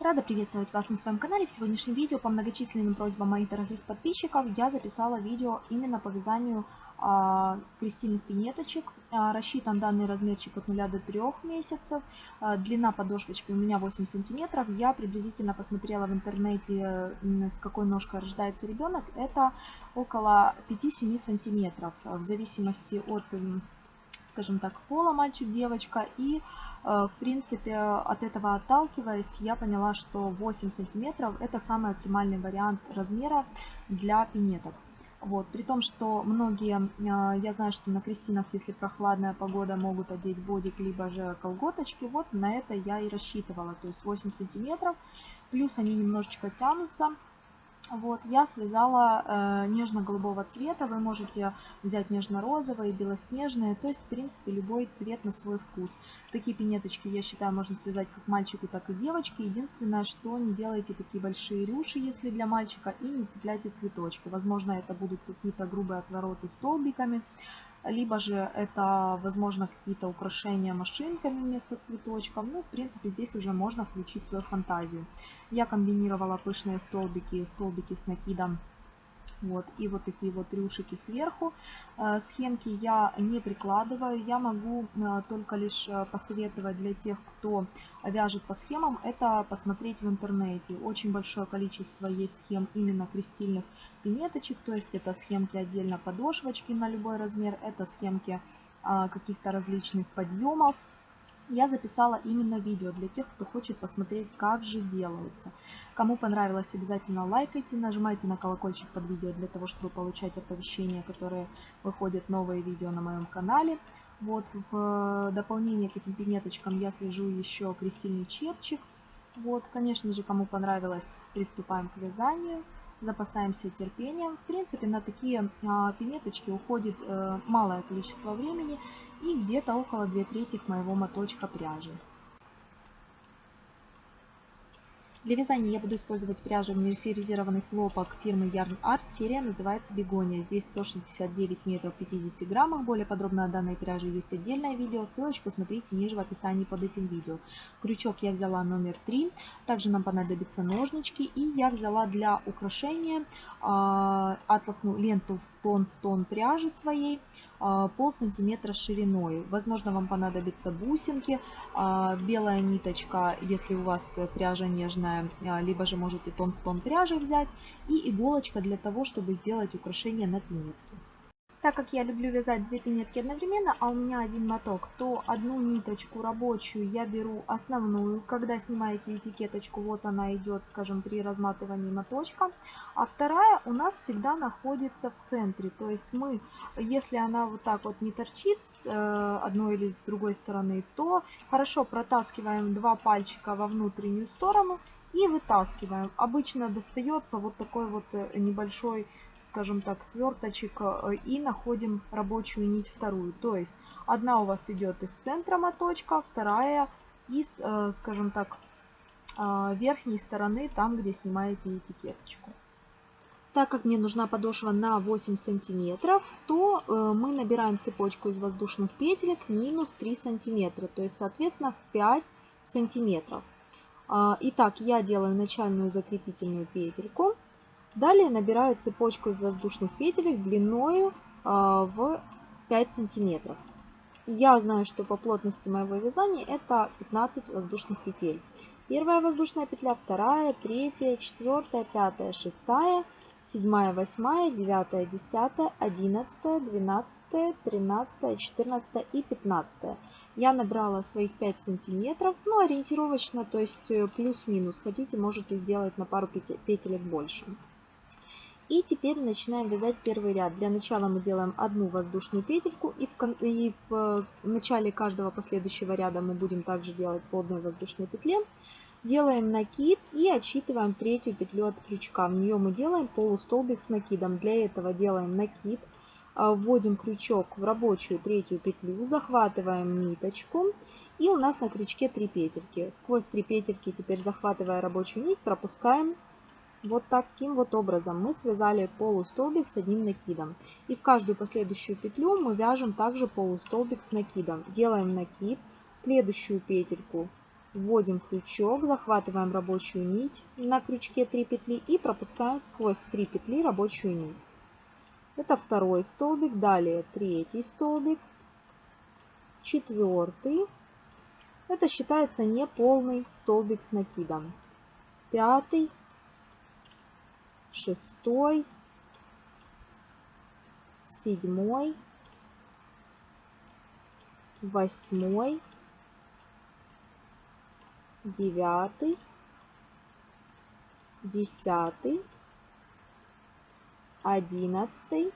Рада приветствовать вас на своем канале. В сегодняшнем видео по многочисленным просьбам моих дорогих подписчиков я записала видео именно по вязанию а, крестильных пинеточек. А, рассчитан данный размерчик от 0 до 3 месяцев. А, длина подошвочки у меня 8 сантиметров. Я приблизительно посмотрела в интернете, с какой ножкой рождается ребенок. Это около 5-7 сантиметров в зависимости от скажем так, пола мальчик-девочка. И, э, в принципе, от этого отталкиваясь, я поняла, что 8 сантиметров это самый оптимальный вариант размера для пинеток. Вот, при том, что многие, э, я знаю, что на крестинах, если прохладная погода, могут одеть бодик, либо же колготочки. Вот на это я и рассчитывала, то есть 8 сантиметров. Плюс они немножечко тянутся. Вот, я связала э, нежно-голубого цвета, вы можете взять нежно-розовые, белоснежные, то есть, в принципе, любой цвет на свой вкус. Такие пинеточки, я считаю, можно связать как мальчику, так и девочке. Единственное, что не делайте такие большие рюши, если для мальчика, и не цепляйте цветочки. Возможно, это будут какие-то грубые отвороты столбиками либо же это, возможно, какие-то украшения машинками вместо цветочков. Ну, в принципе, здесь уже можно включить свою фантазию. Я комбинировала пышные столбики, столбики с накидом вот, и вот такие вот рюшики сверху. Э, схемки я не прикладываю, я могу э, только лишь э, посоветовать для тех, кто вяжет по схемам, это посмотреть в интернете. Очень большое количество есть схем именно крестильных пиметочек, то есть это схемки отдельно подошвочки на любой размер, это схемки каких-то различных подъемов, я записала именно видео для тех, кто хочет посмотреть, как же делается. Кому понравилось, обязательно лайкайте, нажимайте на колокольчик под видео для того, чтобы получать оповещения, которые выходят новые видео на моем канале. Вот в дополнение к этим пинеточкам я свяжу еще крестильный чепчик. Вот, конечно же, кому понравилось, приступаем к вязанию запасаемся терпением. В принципе, на такие а, пинеточки уходит э, малое количество времени и где-то около 2 трети моего моточка пряжи. Для вязания я буду использовать пряжу мерсеризированный хлопок фирмы Yarn Art. Серия называется Бегония. Здесь 169 метров 50 граммах. Более подробно о данной пряже есть отдельное видео. Ссылочку смотрите ниже в описании под этим видео. Крючок я взяла номер 3. Также нам понадобятся ножнички. И я взяла для украшения э, атласную ленту в тон в тон пряжи своей а, пол сантиметра шириной. Возможно, вам понадобятся бусинки, а, белая ниточка, если у вас пряжа нежная, а, либо же можете тон в тон пряжи взять, и иголочка для того, чтобы сделать украшение на пинетке. Так как я люблю вязать две пинетки одновременно, а у меня один моток, то одну ниточку рабочую я беру основную. Когда снимаете этикеточку, вот она идет, скажем, при разматывании моточка. А вторая у нас всегда находится в центре. То есть мы, если она вот так вот не торчит с э, одной или с другой стороны, то хорошо протаскиваем два пальчика во внутреннюю сторону и вытаскиваем. Обычно достается вот такой вот э, небольшой скажем так, сверточек э, и находим рабочую нить вторую. То есть одна у вас идет из центра моточка, вторая из, э, скажем так, э, верхней стороны, там, где снимаете этикеточку. Так как мне нужна подошва на 8 сантиметров, то мы набираем цепочку из воздушных петелек минус 3 сантиметра, то есть, соответственно, 5 сантиметров. Итак, я делаю начальную закрепительную петельку. Далее набираю цепочку из воздушных петелек длиною а, в 5 сантиметров. Я знаю, что по плотности моего вязания это 15 воздушных петель. Первая воздушная петля, вторая, третья, четвертая, пятая, шестая, седьмая, восьмая, девятая, десятая, одиннадцатая, двенадцатая, тринадцатая, четырнадцатая и пятнадцатая. Я набрала своих 5 сантиметров, ну ориентировочно, то есть э, плюс-минус. Хотите, можете сделать на пару петелек больше. И теперь начинаем вязать первый ряд. Для начала мы делаем одну воздушную петельку и в, и в э, начале каждого последующего ряда мы будем также делать по одной воздушной петле. Делаем накид и отсчитываем третью петлю от крючка. В нее мы делаем полустолбик с накидом. Для этого делаем накид, а, вводим крючок в рабочую третью петлю, захватываем ниточку и у нас на крючке 3 петельки. Сквозь 3 петельки теперь захватывая рабочую нить пропускаем вот таким вот образом мы связали полустолбик с одним накидом. И в каждую последующую петлю мы вяжем также полустолбик с накидом. Делаем накид, следующую петельку вводим крючок, захватываем рабочую нить на крючке 3 петли и пропускаем сквозь 3 петли рабочую нить. Это второй столбик, далее третий столбик, четвертый. Это считается неполный столбик с накидом. Пятый, шестой, седьмой, восьмой, девятый, десятый, одиннадцатый,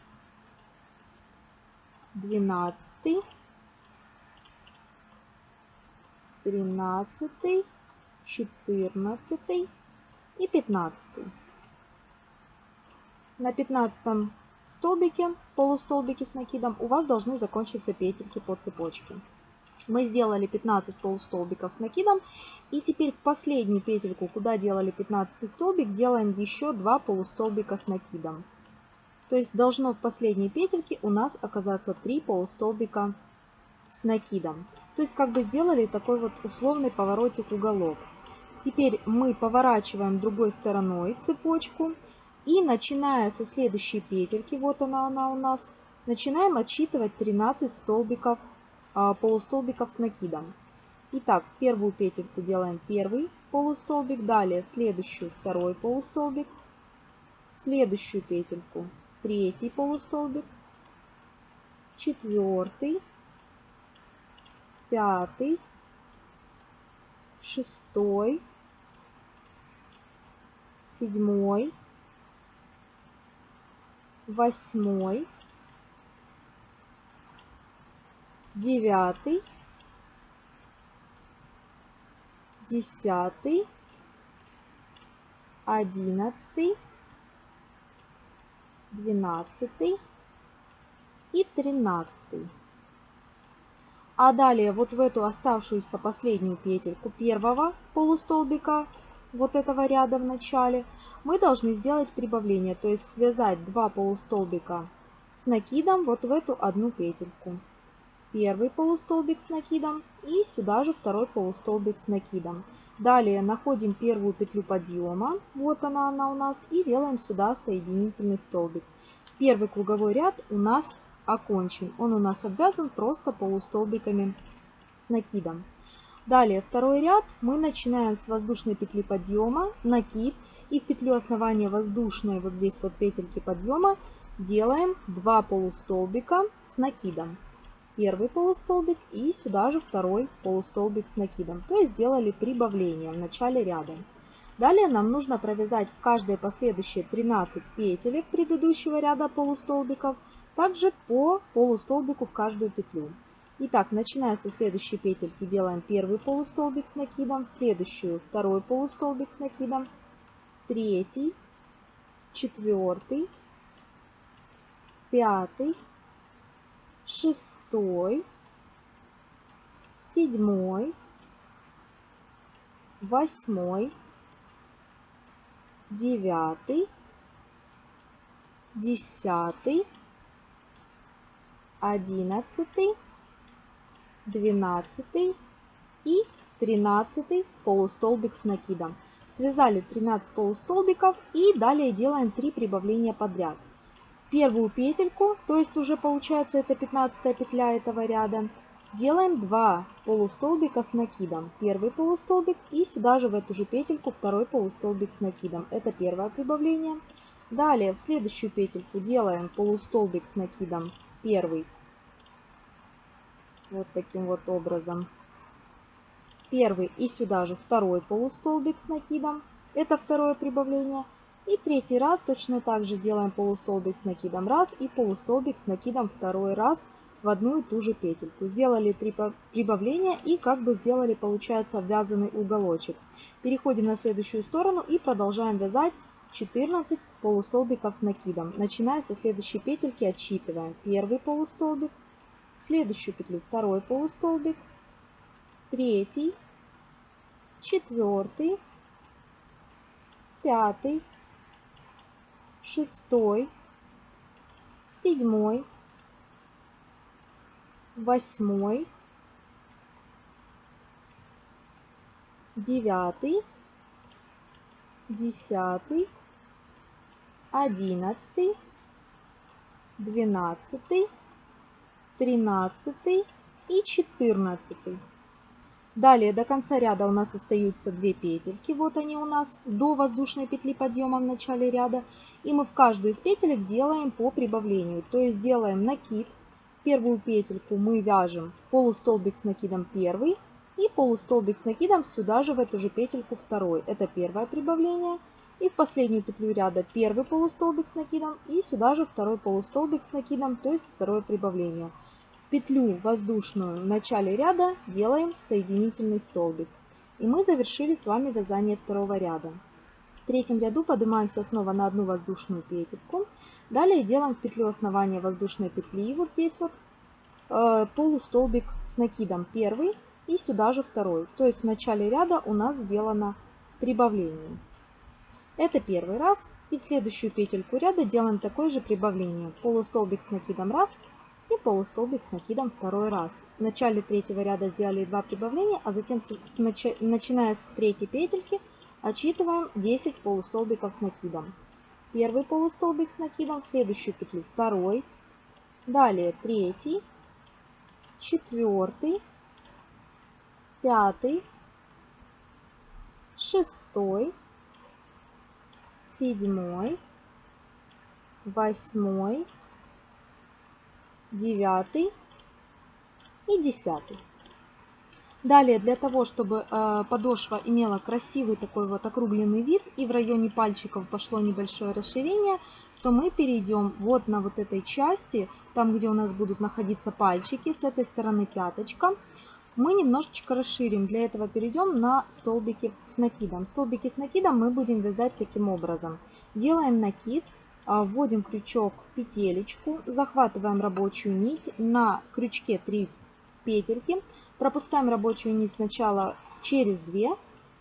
двенадцатый, тринадцатый, четырнадцатый и пятнадцатый. На пятнадцатом столбике, полустолбике с накидом, у вас должны закончиться петельки по цепочке. Мы сделали 15 полустолбиков с накидом. И теперь в последнюю петельку, куда делали 15 столбик, делаем еще 2 полустолбика с накидом. То есть должно в последней петельке у нас оказаться 3 полустолбика с накидом. То есть как бы сделали такой вот условный поворотик уголок. Теперь мы поворачиваем другой стороной цепочку. И начиная со следующей петельки, вот она, она у нас, начинаем отсчитывать 13 столбиков а, полустолбиков с накидом. Итак, первую петельку делаем первый полустолбик, далее в следующую второй полустолбик, в следующую петельку третий полустолбик, четвертый, пятый, шестой, седьмой, восьмой, девятый, десятый, одиннадцатый, двенадцатый и тринадцатый. А далее вот в эту оставшуюся последнюю петельку первого полустолбика вот этого ряда в начале мы должны сделать прибавление, то есть связать два полустолбика с накидом вот в эту одну петельку первый полустолбик с накидом и сюда же второй полустолбик с накидом. Далее находим первую петлю подъема, вот она, она у нас, и делаем сюда соединительный столбик. Первый круговой ряд у нас окончен, он у нас обвязан просто полустолбиками с накидом. Далее второй ряд мы начинаем с воздушной петли подъема, накид и в петлю основания воздушной, вот здесь вот петельки подъема, делаем 2 полустолбика с накидом первый полустолбик и сюда же второй полустолбик с накидом. То есть сделали прибавление в начале ряда. Далее нам нужно провязать в каждые последующие 13 петелек предыдущего ряда полустолбиков, также по полустолбику в каждую петлю. Итак, начиная со следующей петельки делаем первый полустолбик с накидом, следующую второй полустолбик с накидом, третий, четвертый, пятый, шестой, седьмой, восьмой, девятый, десятый, одиннадцатый, двенадцатый и тринадцатый полустолбик с накидом. Связали 13 полустолбиков и далее делаем 3 прибавления подряд первую петельку, то есть уже получается это 15 петля этого ряда, делаем 2 полустолбика с накидом. Первый полустолбик и сюда же в эту же петельку второй полустолбик с накидом. Это первое прибавление. Далее в следующую петельку делаем полустолбик с накидом первый. Вот таким вот образом. Первый и сюда же второй полустолбик с накидом. Это второе прибавление. И третий раз точно так же делаем полустолбик с накидом раз и полустолбик с накидом второй раз в одну и ту же петельку. Сделали три прибавления и как бы сделали, получается, вязаный уголочек. Переходим на следующую сторону и продолжаем вязать 14 полустолбиков с накидом. Начиная со следующей петельки отсчитываем первый полустолбик, следующую петлю второй полустолбик, третий, четвертый, пятый, шестой, седьмой, восьмой, девятый, десятый, одиннадцатый, двенадцатый, тринадцатый и четырнадцатый. Далее до конца ряда у нас остаются две петельки. Вот они у нас до воздушной петли подъема в начале ряда. И мы в каждую из петелек делаем по прибавлению. То есть делаем накид. Первую петельку мы вяжем полустолбик с накидом первый. И полустолбик с накидом сюда же в эту же петельку второй. Это первое прибавление. И в последнюю петлю ряда первый полустолбик с накидом. И сюда же второй полустолбик с накидом, то есть второе прибавление петлю воздушную в начале ряда делаем соединительный столбик. И мы завершили с вами вязание второго ряда. В третьем ряду поднимаемся снова на одну воздушную петельку. Далее делаем в петлю основания воздушной петли, вот здесь вот, э, полустолбик с накидом первый и сюда же второй. То есть в начале ряда у нас сделано прибавление. Это первый раз. И в следующую петельку ряда делаем такое же прибавление. Полустолбик с накидом раз, и полустолбик с накидом второй раз. В начале третьего ряда сделали два прибавления, а затем, с, с, начиная с третьей петельки, отсчитываем 10 полустолбиков с накидом. Первый полустолбик с накидом, в следующую петлю второй, далее третий, четвертый, пятый, шестой, седьмой, восьмой, девятый и десятый. Далее, для того, чтобы э, подошва имела красивый такой вот округленный вид и в районе пальчиков пошло небольшое расширение, то мы перейдем вот на вот этой части, там где у нас будут находиться пальчики, с этой стороны пяточка, мы немножечко расширим. Для этого перейдем на столбики с накидом. Столбики с накидом мы будем вязать таким образом. Делаем накид, вводим крючок в петелечку, захватываем рабочую нить, на крючке 3 петельки, пропускаем рабочую нить сначала через 2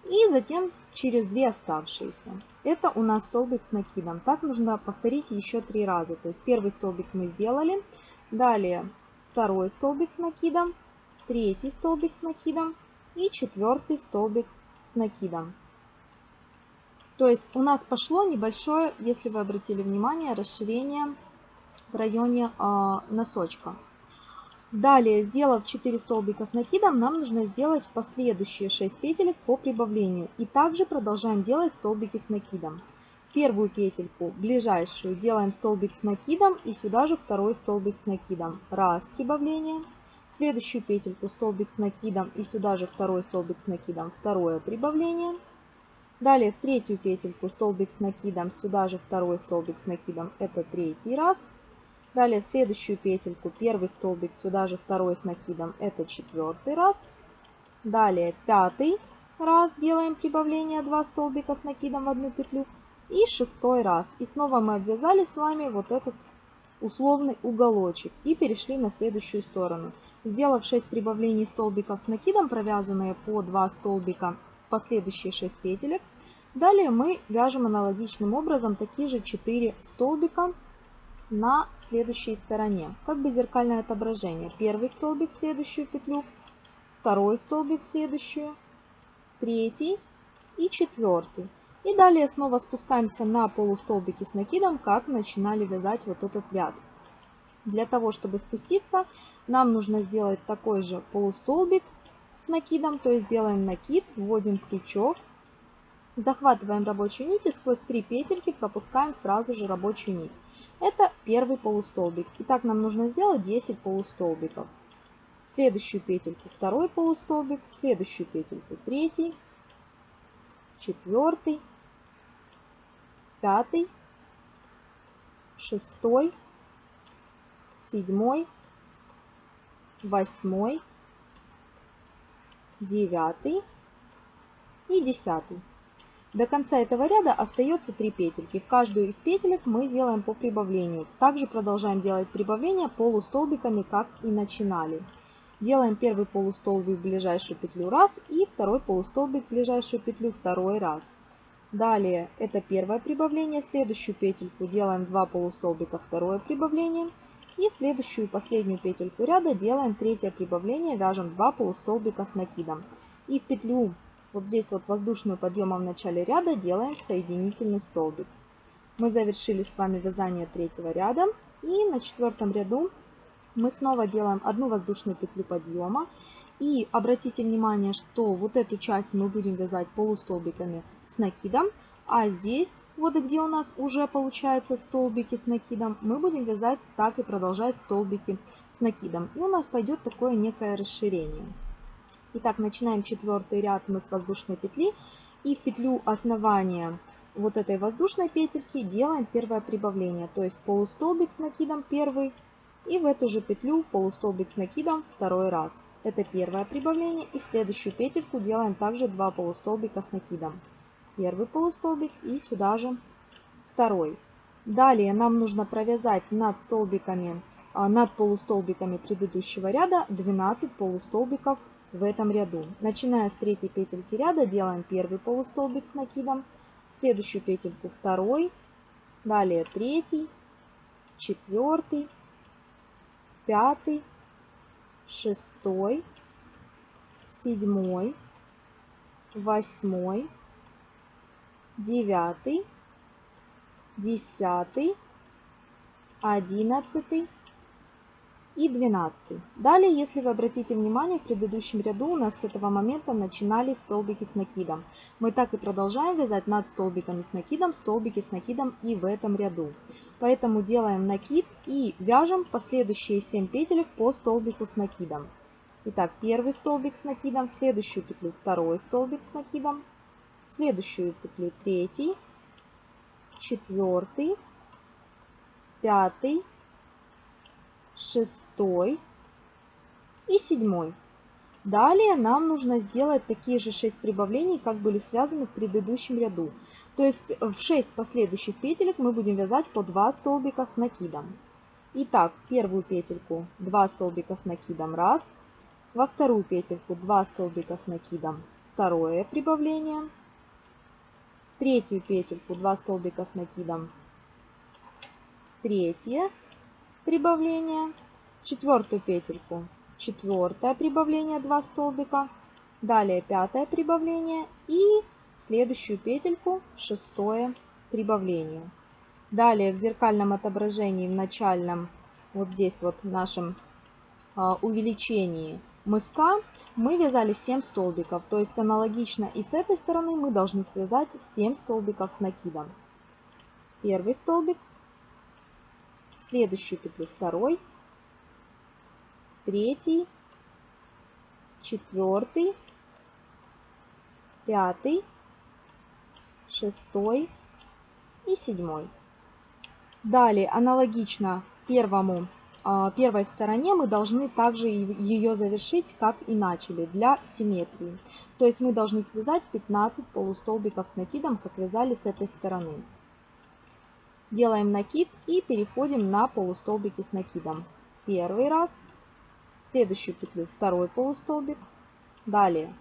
и затем через 2 оставшиеся. Это у нас столбик с накидом. Так нужно повторить еще три раза. То есть первый столбик мы сделали, далее второй столбик с накидом, третий столбик с накидом и четвертый столбик с накидом. То есть у нас пошло небольшое, если вы обратили внимание, расширение в районе э, носочка. Далее, сделав 4 столбика с накидом, нам нужно сделать последующие 6 петелек по прибавлению. И также продолжаем делать столбики с накидом. Первую петельку, ближайшую, делаем столбик с накидом и сюда же второй столбик с накидом. Раз прибавление. Следующую петельку столбик с накидом и сюда же второй столбик с накидом. Второе прибавление. Далее в третью петельку столбик с накидом, сюда же второй столбик с накидом, это третий раз. Далее в следующую петельку первый столбик, сюда же второй с накидом, это четвертый раз. Далее пятый раз делаем прибавление 2 столбика с накидом в одну петлю. И шестой раз. И снова мы обвязали с вами вот этот условный уголочек и перешли на следующую сторону. Сделав 6 прибавлений столбиков с накидом, провязанные по 2 столбика последующие 6 петелек. Далее мы вяжем аналогичным образом такие же 4 столбика на следующей стороне, как бы зеркальное отображение. Первый столбик в следующую петлю, второй столбик в следующую, третий и четвертый. И далее снова спускаемся на полустолбики с накидом, как начинали вязать вот этот ряд. Для того, чтобы спуститься, нам нужно сделать такой же полустолбик с накидом, то есть делаем накид, вводим крючок, захватываем рабочую нить и сквозь 3 петельки пропускаем сразу же рабочую нить. Это первый полустолбик. И так нам нужно сделать 10 полустолбиков. В следующую петельку второй полустолбик, в следующую петельку третий, четвертый, пятый, шестой, седьмой, восьмой, девятый и десятый. До конца этого ряда остается 3 петельки. В каждую из петелек мы делаем по прибавлению. Также продолжаем делать прибавления полустолбиками, как и начинали. Делаем первый полустолбик в ближайшую петлю раз и второй полустолбик в ближайшую петлю второй раз. Далее это первое прибавление, следующую петельку делаем 2 полустолбика, второе прибавление. И следующую последнюю петельку ряда делаем третье прибавление, вяжем 2 полустолбика с накидом. И в петлю вот здесь вот воздушную подъема в начале ряда делаем соединительный столбик. Мы завершили с вами вязание третьего ряда. И на четвертом ряду мы снова делаем одну воздушную петлю подъема. И обратите внимание, что вот эту часть мы будем вязать полустолбиками с накидом. А здесь, вот где у нас уже получается столбики с накидом, мы будем вязать так и продолжать столбики с накидом. И у нас пойдет такое некое расширение. Итак, начинаем четвертый ряд мы с воздушной петли. И в петлю основания вот этой воздушной петельки делаем первое прибавление. То есть полустолбик с накидом первый. И в эту же петлю полустолбик с накидом второй раз. Это первое прибавление. И в следующую петельку делаем также два полустолбика с накидом. Первый полустолбик и сюда же второй. Далее нам нужно провязать над столбиками, а, над полустолбиками предыдущего ряда 12 полустолбиков в этом ряду. Начиная с третьей петельки ряда делаем первый полустолбик с накидом, следующую петельку второй, далее третий, четвертый, пятый, шестой, седьмой, восьмой, девятый, десятый, одиннадцатый, и 12. Далее, если вы обратите внимание, в предыдущем ряду у нас с этого момента начинались столбики с накидом. Мы так и продолжаем вязать над столбиками с накидом, столбики с накидом и в этом ряду. Поэтому делаем накид и вяжем последующие 7 петелек по столбику с накидом. Итак, первый столбик с накидом, следующую петлю второй столбик с накидом, следующую петлю третий, четвертый, пятый, шестой и седьмой. Далее нам нужно сделать такие же 6 прибавлений, как были связаны в предыдущем ряду. То есть в 6 последующих петелек мы будем вязать по 2 столбика с накидом. Итак, первую петельку 2 столбика с накидом, раз. Во вторую петельку 2 столбика с накидом, второе прибавление. Третью петельку 2 столбика с накидом, третье прибавление, четвертую петельку, четвертое прибавление 2 столбика, далее пятое прибавление и следующую петельку шестое прибавление. Далее в зеркальном отображении в начальном, вот здесь вот в нашем а, увеличении мыска мы вязали 7 столбиков. То есть аналогично и с этой стороны мы должны связать 7 столбиков с накидом. Первый столбик, следующую петлю второй, третий, четвертый, пятый, шестой и седьмой. Далее аналогично первому, первой стороне мы должны также ее завершить, как и начали, для симметрии. То есть мы должны связать 15 полустолбиков с накидом, как вязали с этой стороны. Делаем накид и переходим на полустолбики с накидом. Первый раз, в следующую петлю второй полустолбик, далее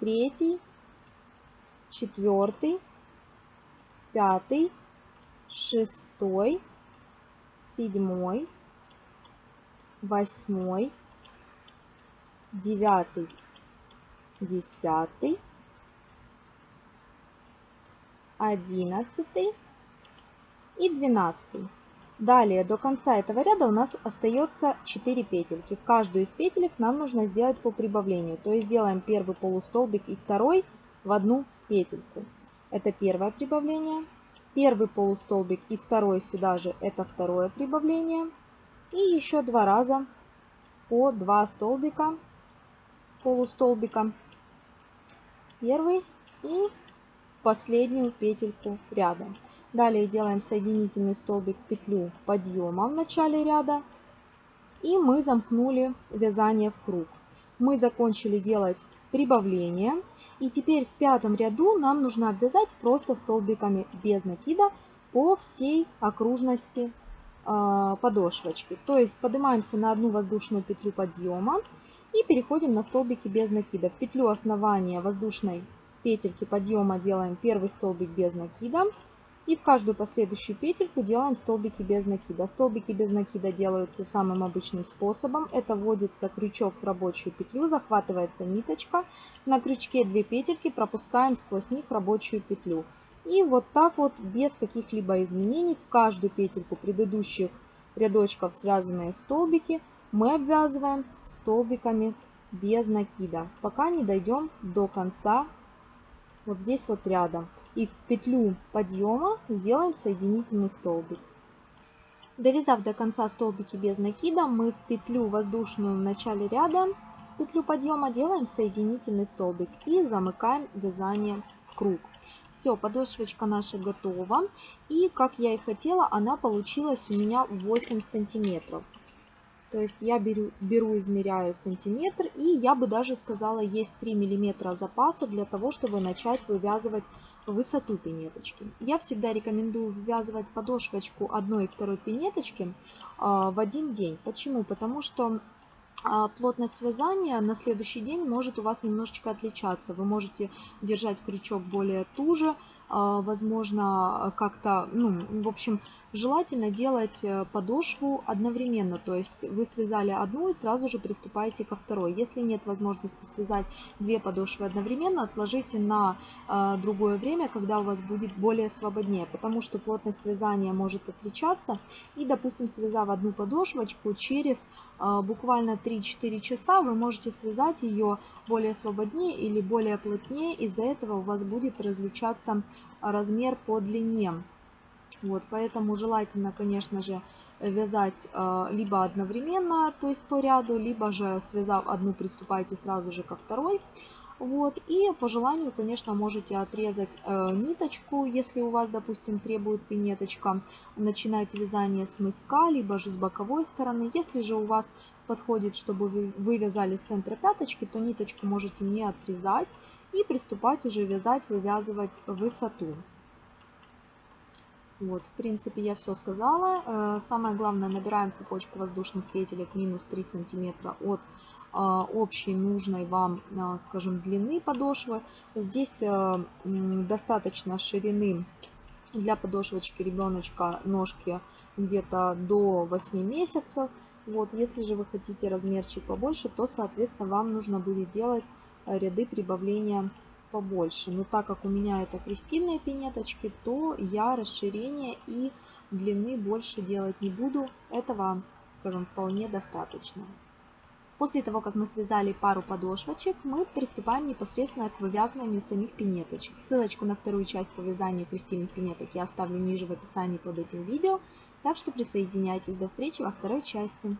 третий, четвертый, пятый, шестой, седьмой, восьмой, девятый, десятый, одиннадцатый, и 12. Далее до конца этого ряда у нас остается 4 петельки. В каждую из петелек нам нужно сделать по прибавлению. То есть делаем первый полустолбик и второй в одну петельку. Это первое прибавление. Первый полустолбик и второй сюда же это второе прибавление. И еще два раза по 2 столбика, полустолбика. Первый и последнюю петельку ряда. Далее делаем соединительный столбик петлю подъема в начале ряда. И мы замкнули вязание в круг. Мы закончили делать прибавление. И теперь в пятом ряду нам нужно обвязать просто столбиками без накида по всей окружности подошвочки. То есть поднимаемся на одну воздушную петлю подъема и переходим на столбики без накида. В петлю основания воздушной петельки подъема делаем первый столбик без накида И в каждую последующую петельку делаем столбики без накида. Столбики без накида делаются самым обычным способом. Это вводится крючок в рабочую петлю, захватывается ниточка. На крючке 2 петельки пропускаем сквозь них рабочую петлю. И вот так вот, без каких-либо изменений, в каждую петельку предыдущих рядочков связанные столбики мы обвязываем столбиками без накида, пока не дойдем до конца вот здесь вот рядом. И в петлю подъема сделаем соединительный столбик. Довязав до конца столбики без накида, мы в петлю воздушную в начале ряда, петлю подъема делаем соединительный столбик и замыкаем вязание круг. Все, подошвочка наша готова. И как я и хотела, она получилась у меня 8 сантиметров. То есть я беру, беру, измеряю сантиметр, и я бы даже сказала, есть 3 миллиметра запаса для того, чтобы начать вывязывать высоту пинеточки. Я всегда рекомендую ввязывать подошвочку одной и второй пинеточки а, в один день. Почему? Потому что плотность вязания на следующий день может у вас немножечко отличаться. Вы можете держать крючок более туже, а, возможно, как-то, ну, в общем, желательно делать э, подошву одновременно. То есть вы связали одну и сразу же приступаете ко второй. Если нет возможности связать две подошвы одновременно, отложите на а, другое время, когда у вас будет более свободнее, потому что плотность вязания может отличаться. И, допустим, связав одну подошвочку, через а, буквально 3-4 часа вы можете связать ее более свободнее или более плотнее. Из-за этого у вас будет различаться размер по длине. Вот, поэтому желательно, конечно же, вязать э, либо одновременно, то есть по ряду, либо же связав одну, приступайте сразу же ко второй. Вот, и по желанию, конечно, можете отрезать э, ниточку, если у вас, допустим, требует пинеточка, начинать вязание с мыска, либо же с боковой стороны. Если же у вас подходит, чтобы вы, вы вязали с центра пяточки, то ниточку можете не отрезать и приступать уже вязать, вывязывать высоту. Вот, в принципе, я все сказала. Э, самое главное, набираем цепочку воздушных петелек минус 3 сантиметра от э, общей нужной вам, э, скажем, длины подошвы. Здесь достаточно ширины для подошвочки ребеночка ножки где-то до 8 месяцев. Вот, если же вы хотите размерчик побольше, то, соответственно, вам нужно будет делать ряды прибавления побольше. Но так как у меня это крестильные пинеточки, то я расширения и длины больше делать не буду. Этого, скажем, вполне достаточно. После того, как мы связали пару подошвочек, мы приступаем непосредственно к вывязыванию самих пинеточек. Ссылочку на вторую часть по вязанию крестильных пинеток я оставлю ниже в описании под этим видео. Так что присоединяйтесь. До встречи во второй части.